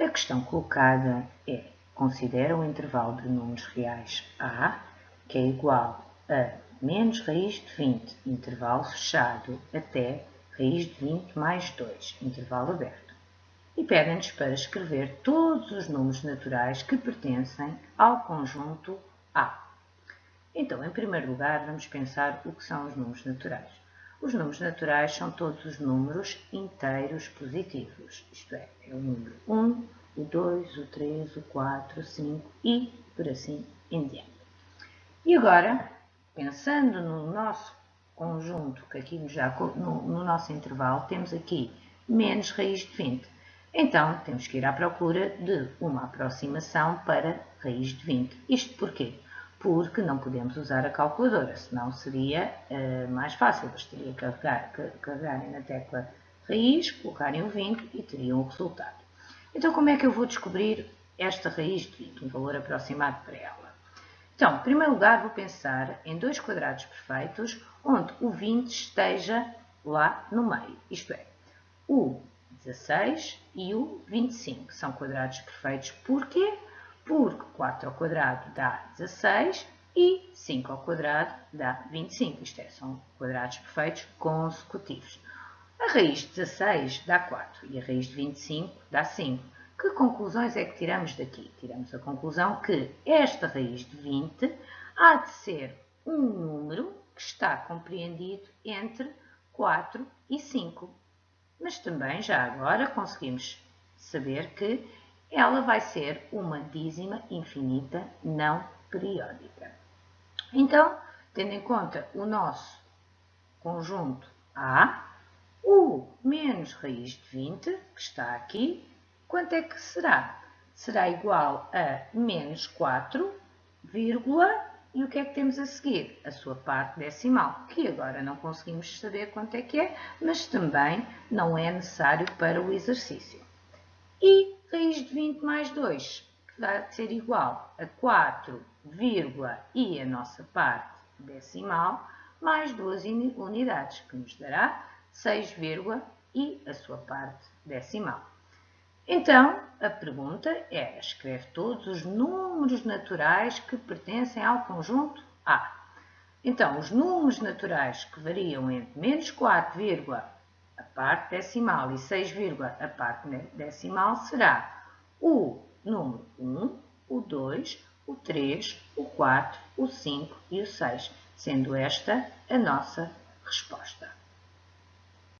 A questão colocada é, considera o intervalo de números reais A, que é igual a menos raiz de 20, intervalo fechado, até raiz de 20 mais 2, intervalo aberto. E pedem-nos para escrever todos os números naturais que pertencem ao conjunto A. Então, em primeiro lugar, vamos pensar o que são os números naturais. Os números naturais são todos os números inteiros positivos, isto é, é o número 1, o 2, o 3, o 4, o 5 e por assim em diante. E agora, pensando no nosso conjunto, que aqui já no, no nosso intervalo temos aqui menos raiz de 20. Então, temos que ir à procura de uma aproximação para raiz de 20. Isto porquê? Porque não podemos usar a calculadora, senão seria uh, mais fácil. Bastaria carregar, carregarem na tecla raiz, colocarem o 20 e teriam o resultado. Então, como é que eu vou descobrir esta raiz de 20, um valor aproximado para ela? Então, em primeiro lugar, vou pensar em dois quadrados perfeitos onde o 20 esteja lá no meio, isto é, o 16 e o 25 são quadrados perfeitos. Porquê? Porque 4 ao quadrado dá 16 e 5 ao quadrado dá 25. Isto é, são quadrados perfeitos consecutivos. A raiz de 16 dá 4 e a raiz de 25 dá 5. Que conclusões é que tiramos daqui? Tiramos a conclusão que esta raiz de 20 há de ser um número que está compreendido entre 4 e 5. Mas também, já agora, conseguimos saber que ela vai ser uma dízima infinita não periódica. Então, tendo em conta o nosso conjunto A, o menos raiz de 20, que está aqui, quanto é que será? Será igual a menos 4, vírgula, e o que é que temos a seguir? A sua parte decimal, que agora não conseguimos saber quanto é que é, mas também não é necessário para o exercício. E raiz de 20 mais 2, que vai ser igual a 4, vírgula, e a nossa parte decimal, mais duas unidades, que nos dará 6, vírgula, e a sua parte decimal. Então, a pergunta é, escreve todos os números naturais que pertencem ao conjunto A. Então, os números naturais que variam entre menos 4, a parte decimal e 6, a parte decimal será o número 1, o 2, o 3, o 4, o 5 e o 6, sendo esta a nossa resposta.